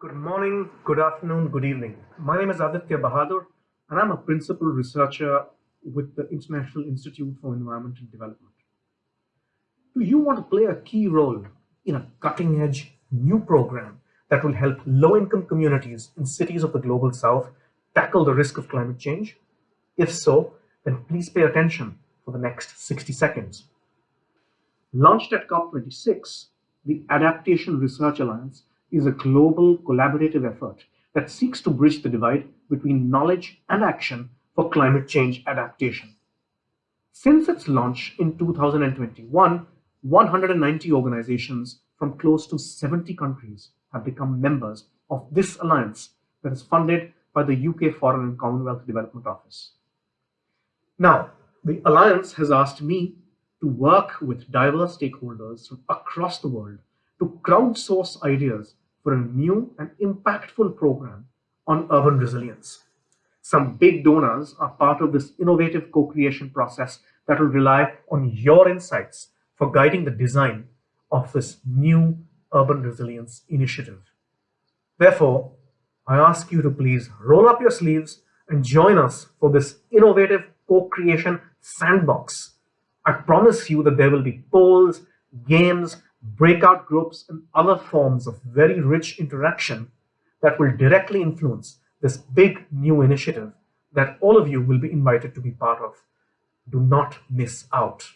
Good morning, good afternoon, good evening. My name is Aditya Bahadur, and I'm a principal researcher with the International Institute for Environmental Development. Do you want to play a key role in a cutting edge new program that will help low income communities in cities of the global south tackle the risk of climate change? If so, then please pay attention for the next 60 seconds. Launched at COP26, the Adaptation Research Alliance is a global collaborative effort that seeks to bridge the divide between knowledge and action for climate change adaptation. Since its launch in 2021, 190 organizations from close to 70 countries have become members of this alliance that is funded by the UK Foreign and Commonwealth Development Office. Now, the alliance has asked me to work with diverse stakeholders from across the world to crowdsource ideas for a new and impactful program on urban resilience. Some big donors are part of this innovative co-creation process that will rely on your insights for guiding the design of this new urban resilience initiative. Therefore, I ask you to please roll up your sleeves and join us for this innovative co-creation sandbox. I promise you that there will be polls, games, breakout groups, and other forms of very rich interaction that will directly influence this big new initiative that all of you will be invited to be part of. Do not miss out.